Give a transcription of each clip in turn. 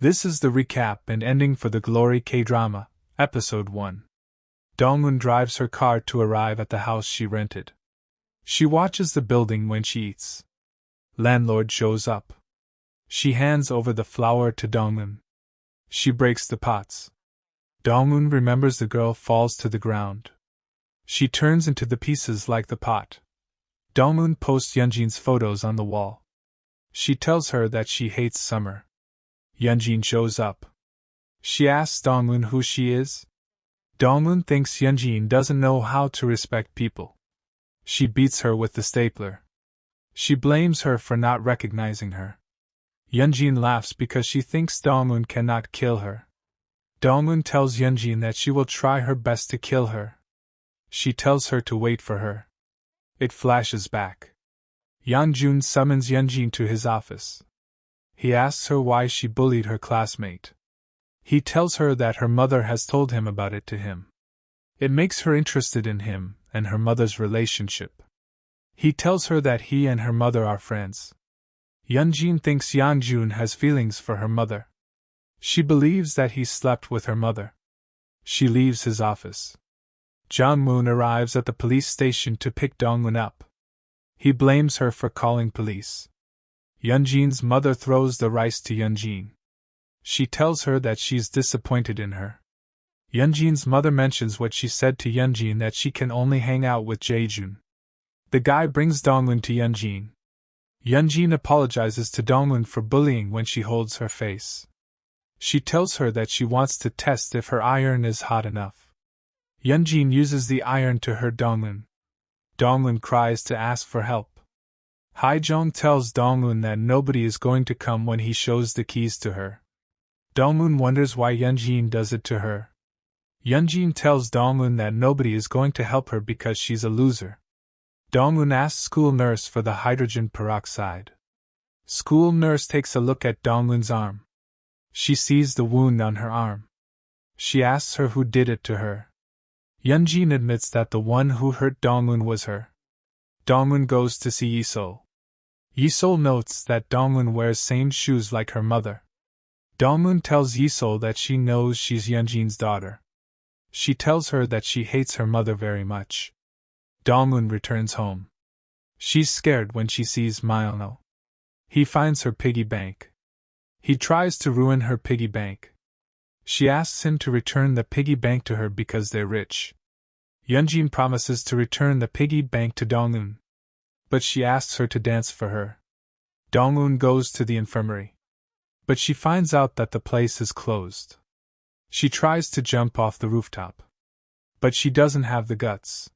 This is the recap and ending for the Glory K drama, Episode 1. Dongwon drives her car to arrive at the house she rented. She watches the building when she eats. Landlord shows up. She hands over the flour to Dongwon. She breaks the pots. Dongwon remembers the girl falls to the ground. She turns into the pieces like the pot. Dongwon posts Yunjin's photos on the wall. She tells her that she hates summer. Yunjin shows up. She asks Dongwon who she is. Dongwon thinks Yunjin doesn't know how to respect people. She beats her with the stapler. She blames her for not recognizing her. Yunjin laughs because she thinks Dongwon cannot kill her. Dongwon tells Yunjin that she will try her best to kill her. She tells her to wait for her. It flashes back. Yanjun summons Yunjin to his office. He asks her why she bullied her classmate. He tells her that her mother has told him about it to him. It makes her interested in him and her mother's relationship. He tells her that he and her mother are friends. Yunjin thinks Yanjun has feelings for her mother. She believes that he slept with her mother. She leaves his office. Jang Moon arrives at the police station to pick Dongwon up. He blames her for calling police. Yunjin's mother throws the rice to Yunjin. She tells her that she's disappointed in her. Yunjin's mother mentions what she said to Yunjin that she can only hang out with Jaejun. The guy brings Dongwon to Yunjin. Yunjin apologizes to Dongwon for bullying when she holds her face. She tells her that she wants to test if her iron is hot enough. Yunjin uses the iron to hurt Dongwon. Dongwon cries to ask for help. Haijong tells Dongwon that nobody is going to come when he shows the keys to her. Dongwon wonders why Yunjin does it to her. Yunjin tells Dongwon that nobody is going to help her because she's a loser. Dongwon asks school nurse for the hydrogen peroxide. School nurse takes a look at Dongwon's arm. She sees the wound on her arm. She asks her who did it to her. Yunjin admits that the one who hurt Dongwon was her. Dongwon goes to see Yisol. Yisol notes that Dongwon wears same shoes like her mother. Dongwon tells Yisol that she knows she's Yunjin's daughter. She tells her that she hates her mother very much. Dongwon returns home. She's scared when she sees Myono. He finds her piggy bank. He tries to ruin her piggy bank. She asks him to return the piggy bank to her because they're rich. Yunjin promises to return the piggy bank to Dongwon. But she asks her to dance for her. Dongwon goes to the infirmary but she finds out that the place is closed. She tries to jump off the rooftop. But she doesn't have the guts.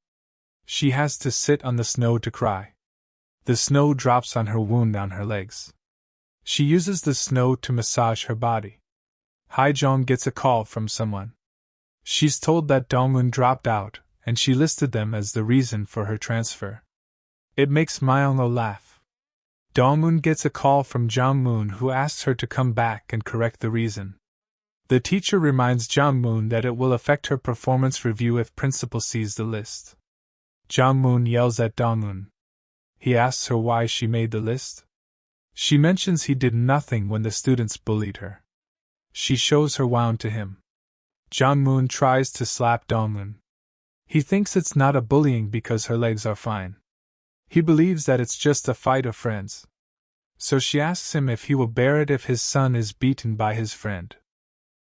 She has to sit on the snow to cry. The snow drops on her wound on her legs. She uses the snow to massage her body. Haijong gets a call from someone. She's told that Dongwon dropped out, and she listed them as the reason for her transfer. It makes Myongo laugh. Dongwon gets a call from Jang Moon who asks her to come back and correct the reason. The teacher reminds Jang Moon that it will affect her performance review if principal sees the list. Jang Moon yells at Dongwon. He asks her why she made the list. She mentions he did nothing when the students bullied her. She shows her wound to him. Jang Moon tries to slap Dongwon. He thinks it's not a bullying because her legs are fine. He believes that it's just a fight of friends. So she asks him if he will bear it if his son is beaten by his friend.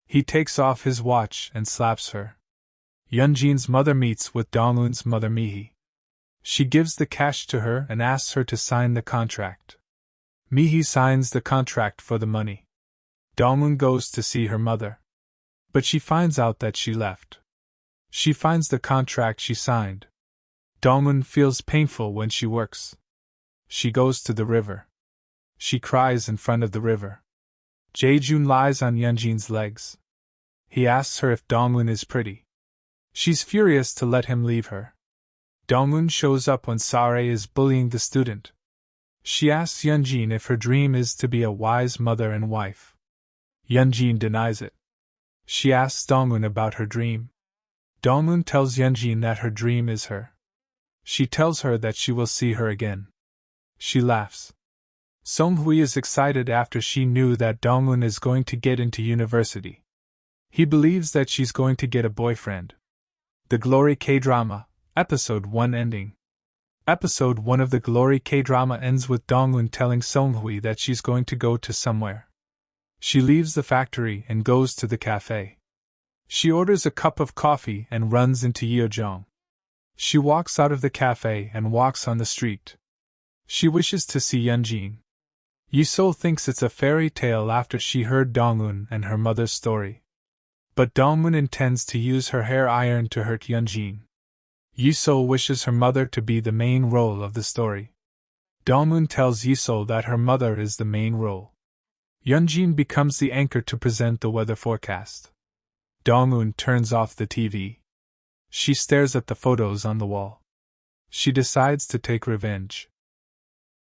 He takes off his watch and slaps her. Yunjin's mother meets with Dongwon's mother Mihi. She gives the cash to her and asks her to sign the contract. Mihi signs the contract for the money. Dongwon goes to see her mother. But she finds out that she left. She finds the contract she signed, Dongwon feels painful when she works. She goes to the river. She cries in front of the river. Jaejun lies on Yunjin's legs. He asks her if Dongwon is pretty. She's furious to let him leave her. Dongwon shows up when Sare is bullying the student. She asks Yunjin if her dream is to be a wise mother and wife. Yunjin denies it. She asks Dongwon about her dream. Dongwon tells Yunjin that her dream is her. She tells her that she will see her again. She laughs. Song Hui is excited after she knew that Dong Dongun is going to get into university. He believes that she's going to get a boyfriend. The Glory K drama, Episode 1 ending. Episode 1 of the Glory K drama ends with Dong Dongun telling Song Hui that she's going to go to somewhere. She leaves the factory and goes to the cafe. She orders a cup of coffee and runs into Yeojong. She walks out of the cafe and walks on the street. She wishes to see Yunjin. Yisol thinks it's a fairy tale after she heard Dongun and her mother's story. But Dongmun intends to use her hair iron to hurt Yunjin. Yisol wishes her mother to be the main role of the story. Dongmun tells Yisol that her mother is the main role. Yunjin becomes the anchor to present the weather forecast. Dongmun turns off the TV. She stares at the photos on the wall. She decides to take revenge.